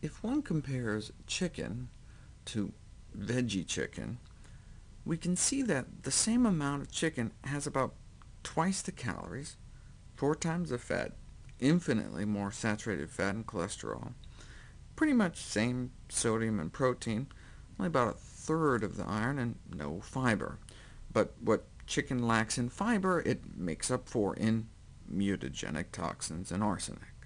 If one compares chicken to veggie chicken, we can see that the same amount of chicken has about twice the calories, four times the fat, infinitely more saturated fat and cholesterol, pretty much same sodium and protein, only about a third of the iron, and no fiber. But what chicken lacks in fiber, it makes up for in mutagenic toxins and arsenic.